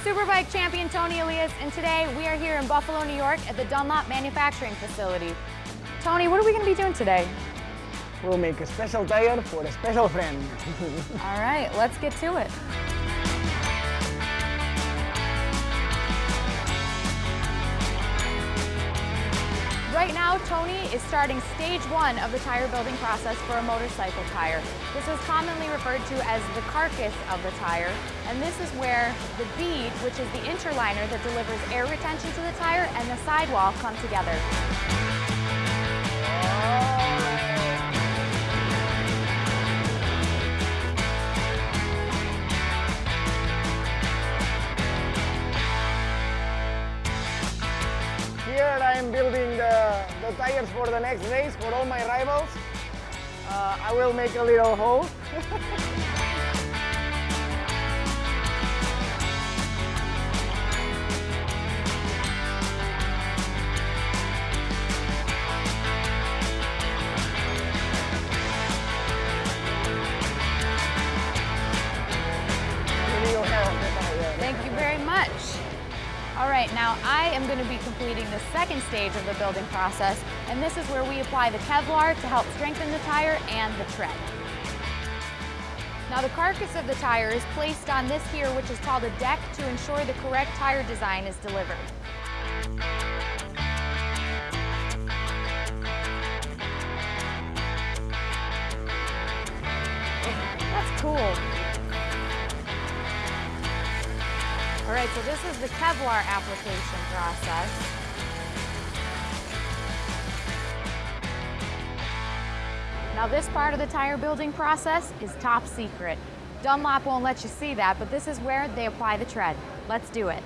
Superbike champion Toni Elias, and today we are here in Buffalo, New York at the Dunlop manufacturing facility. Toni, what are we going to be doing today? We'll make a special tire for a special friend. All right, let's get to it. Right now, Toni is starting stage one of the tire building process for a motorcycle tire. This is commonly referred to as the carcass of the tire, and this is where the bead, which is the interliner that delivers air retention to the tire, and the sidewall come together. The, tires for the next race for all my rivals. Uh, I will make a little hole. Thank you very much. All right, now I am going to be completing the second stage of the building process, and this is where we apply the Kevlar to help strengthen the tire and the tread. Now the carcass of the tire is placed on this here, which is called a deck, to ensure the correct tire design is delivered. That's cool. All right, so this is the Kevlar application process. Now this part of the tire building process is top secret. Dunlop won't let you see that, but this is where they apply the tread. Let's do it.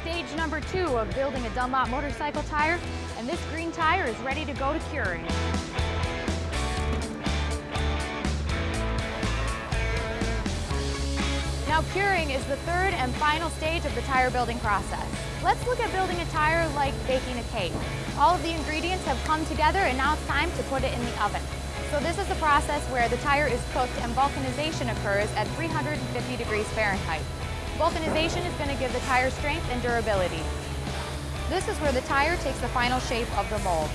Stage number two of building a Dunlop motorcycle tire, and this green tire is ready to go to curing. Now curing is the third and final stage of the tire building process. Let's look at building a tire like baking a cake. All of the ingredients have come together and now it's time to put it in the oven. So this is the process where the tire is cooked and vulcanization occurs at 350 degrees Fahrenheit. Vulcanization is going to give the tire strength and durability. This is where the tire takes the final shape of the mold.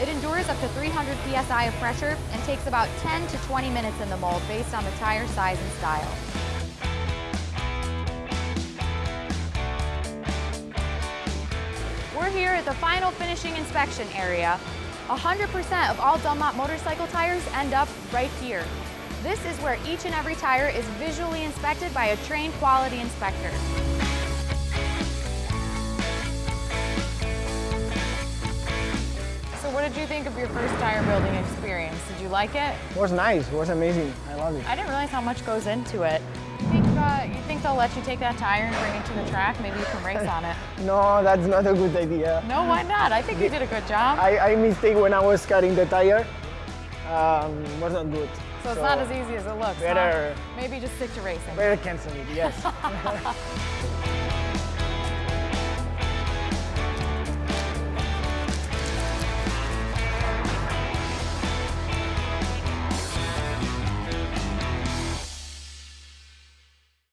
It endures up to 300 psi of pressure and takes about 10 to 20 minutes in the mold based on the tire size and style. We're here at the final finishing inspection area. 100% of all Dunlop motorcycle tires end up right here. This is where each and every tire is visually inspected by a trained quality inspector. So what did you think of your first tire building experience? Did you like it? It was nice. It was amazing. I love it. I didn't realize how much goes into it. You think, uh, you think they'll let you take that tire and bring it to the track? Maybe you can race on it. No, that's not a good idea. No, why not? I think you did a good job. I, I mistake when I was cutting the tire. Um, was not good. So it's not as easy as it looks. huh? Maybe just stick to racing. better cancel it. Yes.